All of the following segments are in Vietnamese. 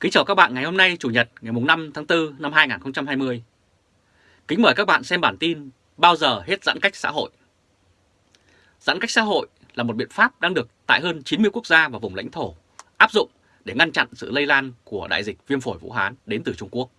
Kính chào các bạn ngày hôm nay Chủ nhật ngày 5 tháng 4 năm 2020. Kính mời các bạn xem bản tin Bao giờ hết giãn cách xã hội. Giãn cách xã hội là một biện pháp đang được tại hơn 90 quốc gia và vùng lãnh thổ áp dụng để ngăn chặn sự lây lan của đại dịch viêm phổi Vũ Hán đến từ Trung Quốc.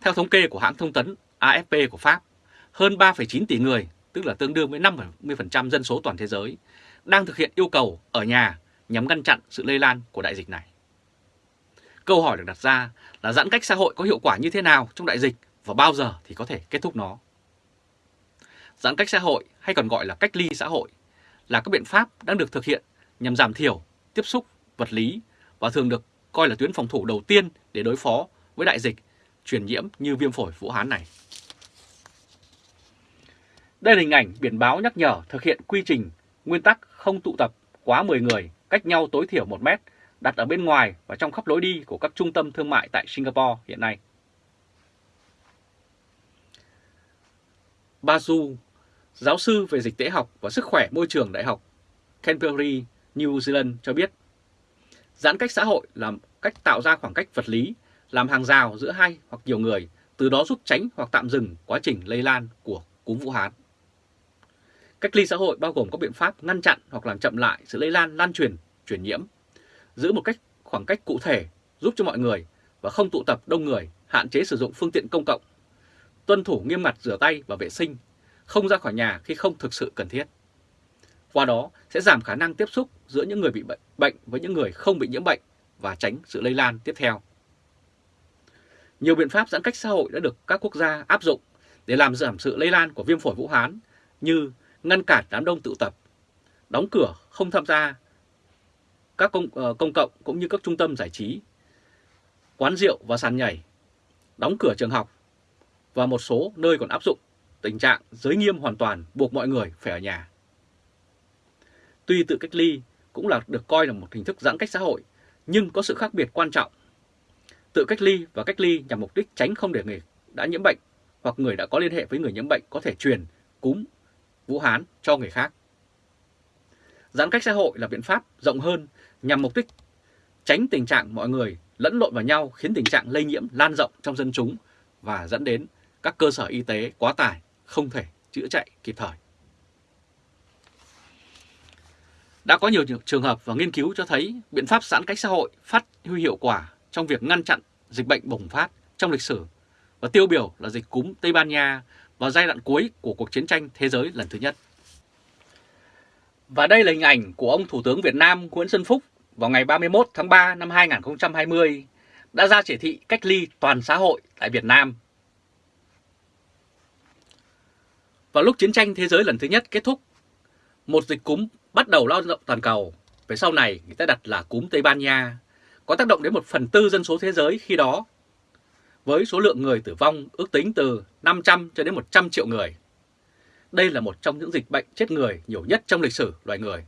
Theo thống kê của hãng thông tấn AFP của Pháp, hơn 3,9 tỷ người, tức là tương đương với 50% dân số toàn thế giới, đang thực hiện yêu cầu ở nhà nhằm ngăn chặn sự lây lan của đại dịch này. Câu hỏi được đặt ra là giãn cách xã hội có hiệu quả như thế nào trong đại dịch và bao giờ thì có thể kết thúc nó? Giãn cách xã hội hay còn gọi là cách ly xã hội là các biện pháp đang được thực hiện nhằm giảm thiểu, tiếp xúc, vật lý và thường được coi là tuyến phòng thủ đầu tiên để đối phó với đại dịch truyền nhiễm như viêm phổi Vũ Hán này. Đây là hình ảnh biển báo nhắc nhở thực hiện quy trình nguyên tắc không tụ tập quá 10 người cách nhau tối thiểu 1 mét đặt ở bên ngoài và trong khắp lối đi của các trung tâm thương mại tại Singapore hiện nay. Basu, giáo sư về dịch tễ học và sức khỏe môi trường Đại học Canterbury, New Zealand cho biết, giãn cách xã hội là cách tạo ra khoảng cách vật lý, làm hàng rào giữa hai hoặc nhiều người, từ đó giúp tránh hoặc tạm dừng quá trình lây lan của cúm Vũ Hán. Cách ly xã hội bao gồm các biện pháp ngăn chặn hoặc làm chậm lại sự lây lan lan truyền, truyền nhiễm, giữ một cách khoảng cách cụ thể giúp cho mọi người và không tụ tập đông người, hạn chế sử dụng phương tiện công cộng, tuân thủ nghiêm ngặt rửa tay và vệ sinh, không ra khỏi nhà khi không thực sự cần thiết. Qua đó sẽ giảm khả năng tiếp xúc giữa những người bị bệnh với những người không bị nhiễm bệnh và tránh sự lây lan tiếp theo. Nhiều biện pháp giãn cách xã hội đã được các quốc gia áp dụng để làm giảm sự lây lan của viêm phổi Vũ Hán như ngăn cản đám đông tụ tập, đóng cửa không tham gia các công, uh, công cộng cũng như các trung tâm giải trí, quán rượu và sàn nhảy, đóng cửa trường học và một số nơi còn áp dụng tình trạng giới nghiêm hoàn toàn buộc mọi người phải ở nhà. Tuy tự cách ly cũng là được coi là một hình thức giãn cách xã hội, nhưng có sự khác biệt quan trọng. Tự cách ly và cách ly nhằm mục đích tránh không để người đã nhiễm bệnh hoặc người đã có liên hệ với người nhiễm bệnh có thể truyền cúm Vũ Hán cho người khác. Giãn cách xã hội là biện pháp rộng hơn nhằm mục đích tránh tình trạng mọi người lẫn lộn vào nhau, khiến tình trạng lây nhiễm lan rộng trong dân chúng và dẫn đến các cơ sở y tế quá tải, không thể chữa chạy kịp thời. Đã có nhiều trường hợp và nghiên cứu cho thấy biện pháp giãn cách xã hội phát huy hiệu quả trong việc ngăn chặn dịch bệnh bùng phát trong lịch sử và tiêu biểu là dịch cúm Tây Ban Nha vào giai đoạn cuối của cuộc chiến tranh thế giới lần thứ nhất. Và đây là hình ảnh của ông Thủ tướng Việt Nam Nguyễn Xuân Phúc vào ngày 31 tháng 3 năm 2020 đã ra chỉ thị cách ly toàn xã hội tại Việt Nam. Vào lúc chiến tranh thế giới lần thứ nhất kết thúc, một dịch cúm bắt đầu lan rộng toàn cầu, về sau này người ta đặt là cúm Tây Ban Nha, có tác động đến một phần tư dân số thế giới khi đó, với số lượng người tử vong ước tính từ 500 cho đến 100 triệu người. Đây là một trong những dịch bệnh chết người nhiều nhất trong lịch sử loài người.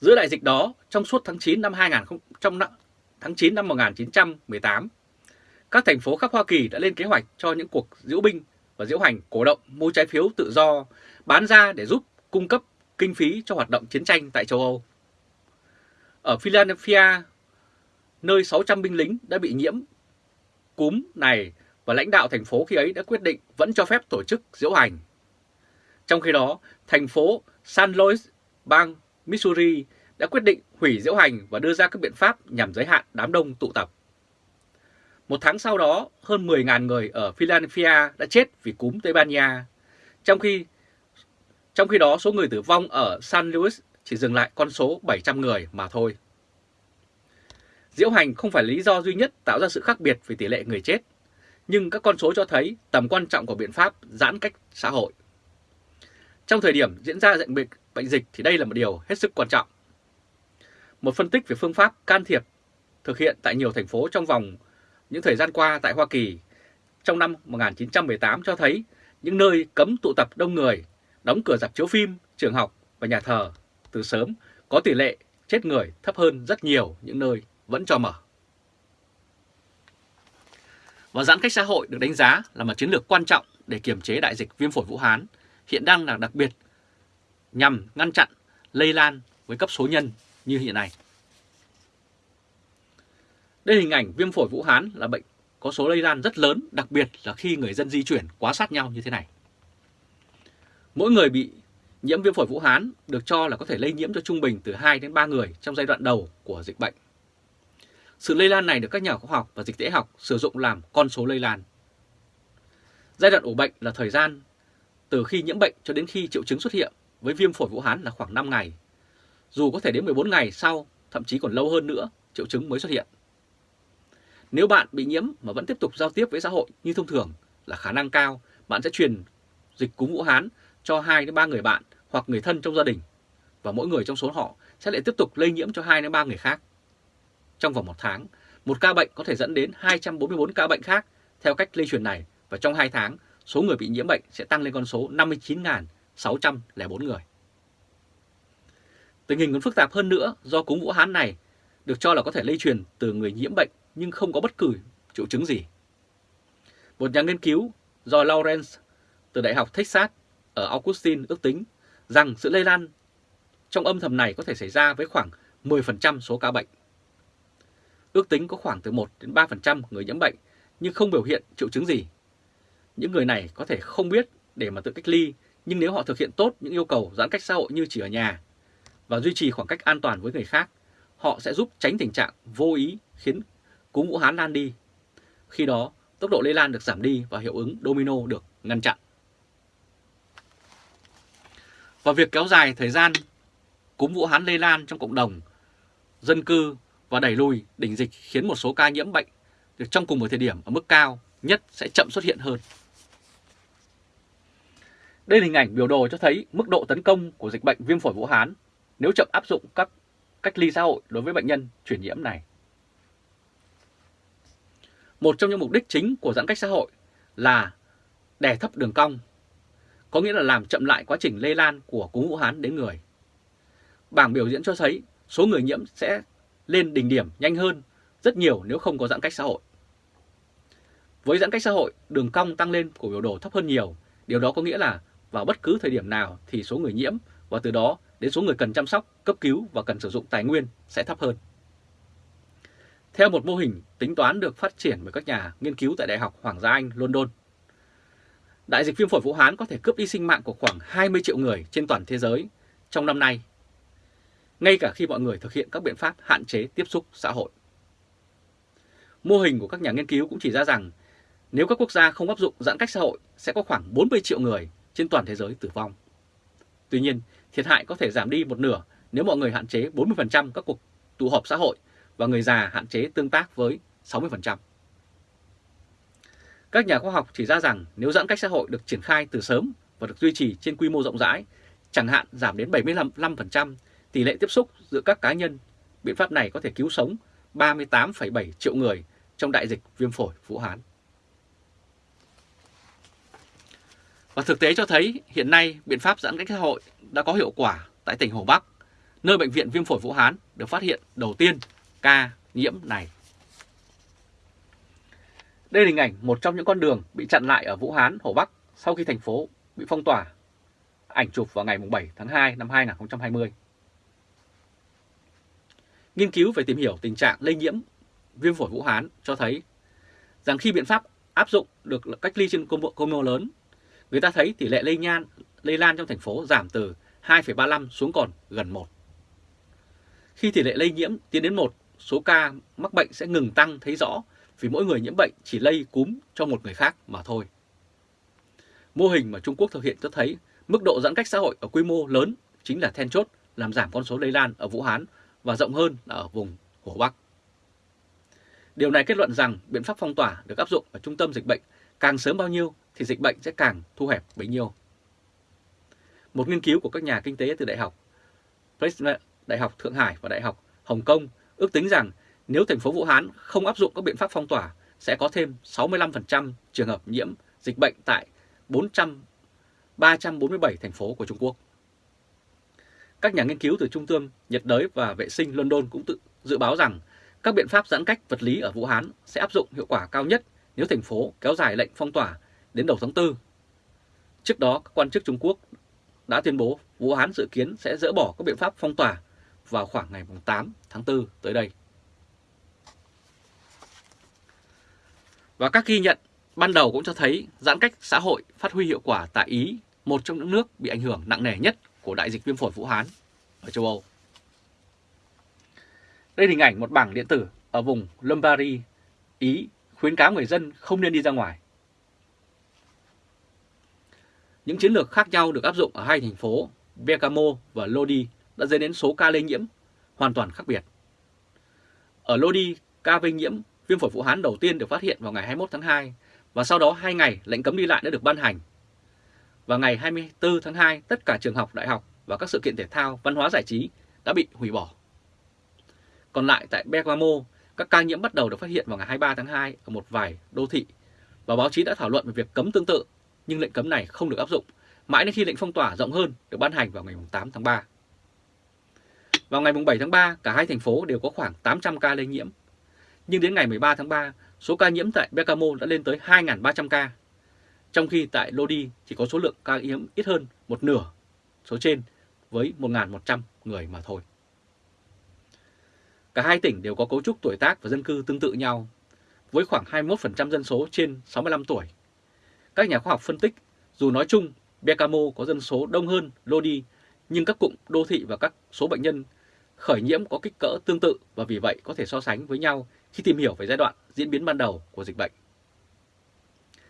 Giữa đại dịch đó, trong suốt tháng 9 năm 2000, trong tháng 9 năm 1918, các thành phố khắp Hoa Kỳ đã lên kế hoạch cho những cuộc diễu binh và diễu hành cổ động mua trái phiếu tự do bán ra để giúp cung cấp kinh phí cho hoạt động chiến tranh tại châu Âu. Ở Philadelphia, nơi 600 binh lính đã bị nhiễm cúm này và lãnh đạo thành phố khi ấy đã quyết định vẫn cho phép tổ chức diễu hành. Trong khi đó, thành phố San Luis, bang Missouri đã quyết định hủy diễu hành và đưa ra các biện pháp nhằm giới hạn đám đông tụ tập. Một tháng sau đó, hơn 10.000 người ở Philadelphia đã chết vì cúm Tây Ban Nha, trong khi trong khi đó số người tử vong ở San Luis chỉ dừng lại con số 700 người mà thôi. Diễu hành không phải lý do duy nhất tạo ra sự khác biệt về tỷ lệ người chết, nhưng các con số cho thấy tầm quan trọng của biện pháp giãn cách xã hội. Trong thời điểm diễn ra dịch bệnh, bệnh dịch thì đây là một điều hết sức quan trọng. Một phân tích về phương pháp can thiệp thực hiện tại nhiều thành phố trong vòng những thời gian qua tại Hoa Kỳ trong năm 1918 cho thấy những nơi cấm tụ tập đông người, đóng cửa dạp chiếu phim, trường học và nhà thờ từ sớm có tỷ lệ chết người thấp hơn rất nhiều những nơi vẫn cho mở. Và giãn cách xã hội được đánh giá là một chiến lược quan trọng để kiềm chế đại dịch viêm phổi Vũ Hán, hiện đang là đặc biệt nhằm ngăn chặn lây lan với cấp số nhân như hiện nay. Đây hình ảnh viêm phổi Vũ Hán là bệnh có số lây lan rất lớn, đặc biệt là khi người dân di chuyển quá sát nhau như thế này. Mỗi người bị nhiễm viêm phổi Vũ Hán được cho là có thể lây nhiễm cho trung bình từ 2 đến 3 người trong giai đoạn đầu của dịch bệnh. Sự lây lan này được các nhà khoa học và dịch tễ học sử dụng làm con số lây lan. Giai đoạn ủ bệnh là thời gian từ khi nhiễm bệnh cho đến khi triệu chứng xuất hiện với viêm phổi Vũ Hán là khoảng 5 ngày. Dù có thể đến 14 ngày sau, thậm chí còn lâu hơn nữa, triệu chứng mới xuất hiện. Nếu bạn bị nhiễm mà vẫn tiếp tục giao tiếp với xã hội như thông thường là khả năng cao bạn sẽ truyền dịch cúm Vũ Hán cho 2 đến 3 người bạn hoặc người thân trong gia đình và mỗi người trong số họ sẽ lại tiếp tục lây nhiễm cho 2 đến 3 người khác. Trong vòng một tháng, một ca bệnh có thể dẫn đến 244 ca bệnh khác theo cách lây truyền này và trong 2 tháng, số người bị nhiễm bệnh sẽ tăng lên con số 59.604 người. Tình hình còn phức tạp hơn nữa do cúm Vũ Hán này được cho là có thể lây truyền từ người nhiễm bệnh nhưng không có bất cứ triệu chứng gì. Một nhà nghiên cứu do Lawrence từ Đại học Texas ở Austin ước tính rằng sự lây lan trong âm thầm này có thể xảy ra với khoảng 10% số ca bệnh. Ước tính có khoảng từ 1 đến 3% người nhiễm bệnh nhưng không biểu hiện triệu chứng gì. Những người này có thể không biết để mà tự cách ly, nhưng nếu họ thực hiện tốt những yêu cầu giãn cách xã hội như chỉ ở nhà và duy trì khoảng cách an toàn với người khác, họ sẽ giúp tránh tình trạng vô ý khiến cúm Vũ Hán lan đi. Khi đó, tốc độ lây lan được giảm đi và hiệu ứng domino được ngăn chặn. Và việc kéo dài thời gian cúm Vũ Hán lây lan trong cộng đồng, dân cư và đẩy lùi đỉnh dịch khiến một số ca nhiễm bệnh được trong cùng một thời điểm ở mức cao nhất sẽ chậm xuất hiện hơn. Đây là hình ảnh biểu đồ cho thấy mức độ tấn công của dịch bệnh viêm phổi Vũ Hán nếu chậm áp dụng các cách ly xã hội đối với bệnh nhân chuyển nhiễm này. Một trong những mục đích chính của giãn cách xã hội là đè thấp đường cong, có nghĩa là làm chậm lại quá trình lây lan của cúm Vũ Hán đến người. Bảng biểu diễn cho thấy số người nhiễm sẽ lên đỉnh điểm nhanh hơn rất nhiều nếu không có giãn cách xã hội. Với giãn cách xã hội, đường cong tăng lên của biểu đồ thấp hơn nhiều. Điều đó có nghĩa là vào bất cứ thời điểm nào thì số người nhiễm và từ đó đến số người cần chăm sóc, cấp cứu và cần sử dụng tài nguyên sẽ thấp hơn. Theo một mô hình tính toán được phát triển bởi các nhà nghiên cứu tại Đại học Hoàng gia Anh, London, đại dịch viêm phổi Vũ Hán có thể cướp đi sinh mạng của khoảng 20 triệu người trên toàn thế giới trong năm nay, ngay cả khi mọi người thực hiện các biện pháp hạn chế tiếp xúc xã hội. Mô hình của các nhà nghiên cứu cũng chỉ ra rằng nếu các quốc gia không áp dụng giãn cách xã hội sẽ có khoảng 40 triệu người trên toàn thế giới tử vong. Tuy nhiên, thiệt hại có thể giảm đi một nửa nếu mọi người hạn chế 40% các cuộc tụ họp xã hội và người già hạn chế tương tác với 60%. Các nhà khoa học chỉ ra rằng nếu giãn cách xã hội được triển khai từ sớm và được duy trì trên quy mô rộng rãi, chẳng hạn giảm đến 75% tỷ lệ tiếp xúc giữa các cá nhân, biện pháp này có thể cứu sống 38,7 triệu người trong đại dịch viêm phổi Vũ Hán. Và thực tế cho thấy hiện nay biện pháp giãn cách xã hội đã có hiệu quả tại tỉnh Hồ Bắc, nơi bệnh viện viêm phổi Vũ Hán được phát hiện đầu tiên ca nhiễm này. Đây là hình ảnh một trong những con đường bị chặn lại ở Vũ Hán, Hồ Bắc sau khi thành phố bị phong tỏa. Ảnh chụp vào ngày 7 tháng 2 năm 2020. Nghiên cứu về tìm hiểu tình trạng lây nhiễm viêm phổi Vũ Hán cho thấy rằng khi biện pháp áp dụng được cách ly trên quy mô lớn, người ta thấy tỷ lệ lây nhan lây lan trong thành phố giảm từ 2,35 xuống còn gần 1. Khi tỷ lệ lây nhiễm tiến đến 1, số ca mắc bệnh sẽ ngừng tăng thấy rõ vì mỗi người nhiễm bệnh chỉ lây cúm cho một người khác mà thôi. Mô hình mà Trung Quốc thực hiện cho thấy mức độ giãn cách xã hội ở quy mô lớn chính là then chốt làm giảm con số lây lan ở Vũ Hán và rộng hơn là ở vùng Hồ Bắc. Điều này kết luận rằng biện pháp phong tỏa được áp dụng ở trung tâm dịch bệnh càng sớm bao nhiêu thì dịch bệnh sẽ càng thu hẹp bấy nhiêu. Một nghiên cứu của các nhà kinh tế từ Đại học Đại học Thượng Hải và Đại học Hồng Kông ước tính rằng nếu thành phố Vũ Hán không áp dụng các biện pháp phong tỏa, sẽ có thêm 65% trường hợp nhiễm dịch bệnh tại 400 347 thành phố của Trung Quốc. Các nhà nghiên cứu từ Trung tâm nhiệt đới và vệ sinh London cũng tự dự báo rằng các biện pháp giãn cách vật lý ở Vũ Hán sẽ áp dụng hiệu quả cao nhất nếu thành phố kéo dài lệnh phong tỏa đến đầu tháng 4. Trước đó, các quan chức Trung Quốc đã tuyên bố Vũ Hán dự kiến sẽ dỡ bỏ các biện pháp phong tỏa vào khoảng ngày 8 tháng 4 tới đây. Và các ghi nhận ban đầu cũng cho thấy giãn cách xã hội phát huy hiệu quả tại Ý, một trong những nước bị ảnh hưởng nặng nề nhất của đại dịch viêm phổi Vũ Hán ở châu Âu. Đây là hình ảnh một bảng điện tử ở vùng Lombardy, Ý khuyến cáo người dân không nên đi ra ngoài. Những chiến lược khác nhau được áp dụng ở hai thành phố Bergamo và Lodi đã dẫn đến số ca lây nhiễm hoàn toàn khác biệt. Ở Lodi, ca lây nhiễm viêm phổi Vũ Hán đầu tiên được phát hiện vào ngày 21 tháng 2 và sau đó 2 ngày lệnh cấm đi lại đã được ban hành. và ngày 24 tháng 2, tất cả trường học, đại học và các sự kiện thể thao, văn hóa giải trí đã bị hủy bỏ. Còn lại tại Bergamo, các ca nhiễm bắt đầu được phát hiện vào ngày 23 tháng 2 ở một vài đô thị và báo chí đã thảo luận về việc cấm tương tự, nhưng lệnh cấm này không được áp dụng mãi đến khi lệnh phong tỏa rộng hơn được ban hành vào ngày 8 tháng 3. Vào ngày 7 tháng 3, cả hai thành phố đều có khoảng 800 ca lây nhiễm. Nhưng đến ngày 13 tháng 3, số ca nhiễm tại Bergamo đã lên tới 2.300 ca, trong khi tại Lodi chỉ có số lượng ca nhiễm ít hơn một nửa số trên với 1.100 người mà thôi. Cả hai tỉnh đều có cấu trúc tuổi tác và dân cư tương tự nhau, với khoảng 21% dân số trên 65 tuổi. Các nhà khoa học phân tích, dù nói chung Bergamo có dân số đông hơn Lodi, nhưng các cụm đô thị và các số bệnh nhân khởi nhiễm có kích cỡ tương tự và vì vậy có thể so sánh với nhau khi tìm hiểu về giai đoạn diễn biến ban đầu của dịch bệnh.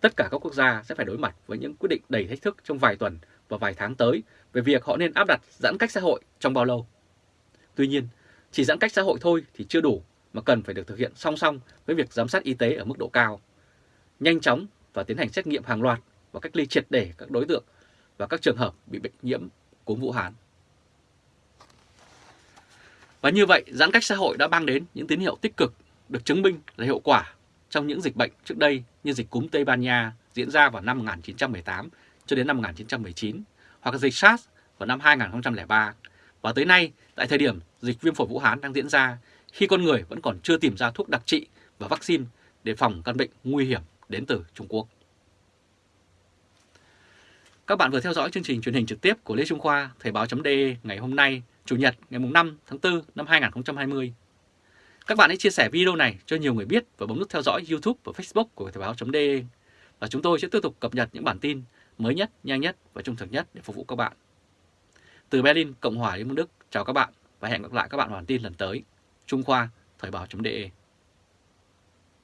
Tất cả các quốc gia sẽ phải đối mặt với những quyết định đầy thách thức trong vài tuần và vài tháng tới về việc họ nên áp đặt giãn cách xã hội trong bao lâu. Tuy nhiên, chỉ giãn cách xã hội thôi thì chưa đủ mà cần phải được thực hiện song song với việc giám sát y tế ở mức độ cao, nhanh chóng và tiến hành xét nghiệm hàng loạt và cách ly triệt để các đối tượng và các trường hợp bị bệnh nhiễm cúm Vũ Hán. Và như vậy, giãn cách xã hội đã mang đến những tín hiệu tích cực được chứng minh là hiệu quả trong những dịch bệnh trước đây như dịch cúm Tây Ban Nha diễn ra vào năm 1918 cho đến năm 1919 hoặc dịch SARS vào năm 2003 và tới nay tại thời điểm dịch viêm phổi Vũ Hán đang diễn ra khi con người vẫn còn chưa tìm ra thuốc đặc trị và vaccine để phòng căn bệnh nguy hiểm đến từ Trung Quốc. Các bạn vừa theo dõi chương trình truyền hình trực tiếp của Lê Trung Khoa Thời báo.de ngày hôm nay, Chủ nhật ngày 5 tháng 4 năm 2020. Các bạn hãy chia sẻ video này cho nhiều người biết và bấm nút theo dõi YouTube và Facebook của Thời báo.de. Và chúng tôi sẽ tiếp tục cập nhật những bản tin mới nhất, nhanh nhất và trung thực nhất để phục vụ các bạn. Từ Berlin, Cộng hòa Liên bang Đức, chào các bạn và hẹn gặp lại các bạn vào bản tin lần tới. Trung Khoa, Thời báo.de